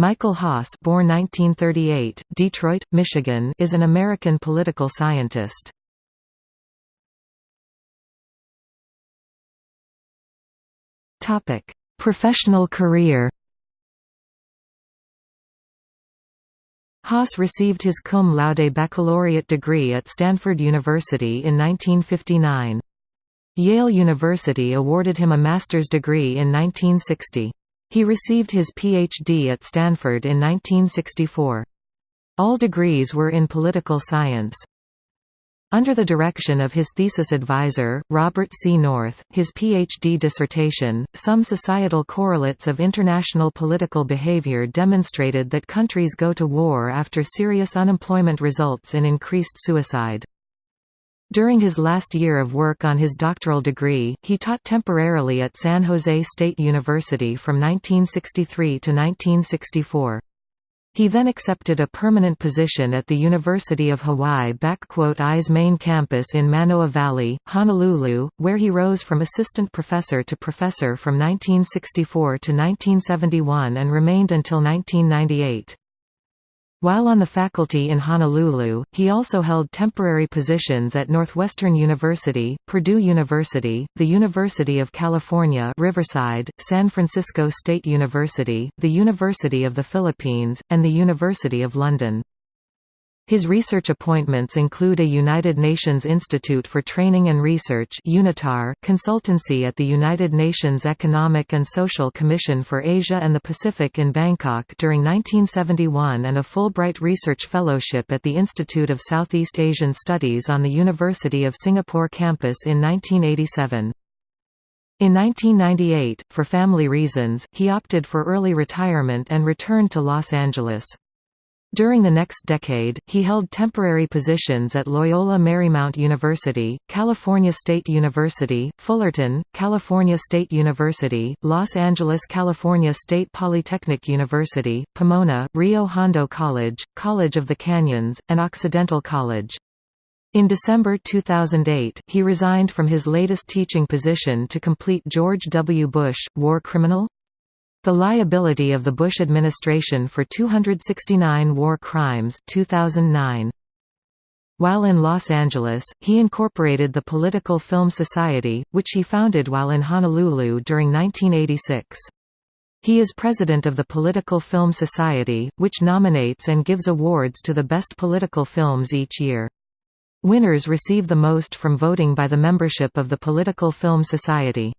Michael Haas born 1938, Detroit, Michigan is an American political scientist. Professional career Haas received his cum laude baccalaureate degree at Stanford University in 1959. Yale University awarded him a master's degree in 1960. He received his Ph.D. at Stanford in 1964. All degrees were in political science. Under the direction of his thesis advisor, Robert C. North, his Ph.D. dissertation, Some Societal Correlates of International Political Behavior demonstrated that countries go to war after serious unemployment results in increased suicide. During his last year of work on his doctoral degree, he taught temporarily at San Jose State University from 1963 to 1964. He then accepted a permanent position at the University of Hawaii I's main campus in Manoa Valley, Honolulu, where he rose from assistant professor to professor from 1964 to 1971 and remained until 1998. While on the faculty in Honolulu, he also held temporary positions at Northwestern University, Purdue University, the University of California Riverside, San Francisco State University, the University of the Philippines, and the University of London. His research appointments include a United Nations Institute for Training and Research UNITAR consultancy at the United Nations Economic and Social Commission for Asia and the Pacific in Bangkok during 1971 and a Fulbright Research Fellowship at the Institute of Southeast Asian Studies on the University of Singapore campus in 1987. In 1998, for family reasons, he opted for early retirement and returned to Los Angeles. During the next decade, he held temporary positions at Loyola Marymount University, California State University, Fullerton, California State University, Los Angeles California State Polytechnic University, Pomona, Rio Hondo College, College of the Canyons, and Occidental College. In December 2008, he resigned from his latest teaching position to complete George W. Bush, War Criminal? The liability of the Bush administration for 269 war crimes 2009. While in Los Angeles, he incorporated the Political Film Society, which he founded while in Honolulu during 1986. He is president of the Political Film Society, which nominates and gives awards to the best political films each year. Winners receive the most from voting by the membership of the Political Film Society.